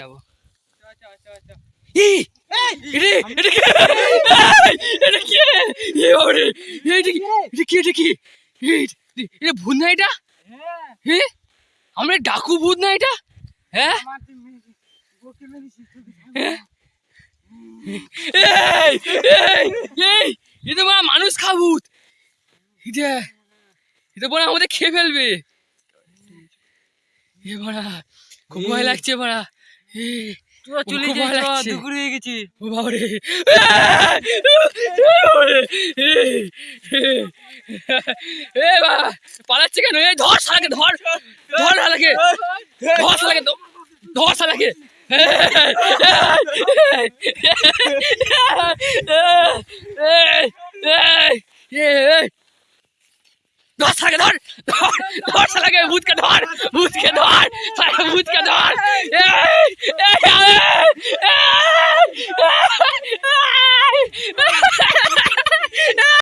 যাব। ভূত না এটা? হে আমরা ডাকু ভূত না এটা? হ্যাঁ হ্যাঁ? এই এই এই এটা মা মানুষ খা ভূত। এটা এটা বড় আমাদের খেয়ে ফেলবে। এ বড়া খুব ভয় লাগছে বড়া। চলে। দুপুর হয়ে গেছে। ও এ বা পালাচ্ছে কেন? এই ধর শালাকে ধর। ধর শালাকে। ধর শালাকে ধর- ধর শালাকে। ধর শালাকে ধর। ধর ধর শালাকে ভূতকে ধর। ভূতকে ধর। ভূতকে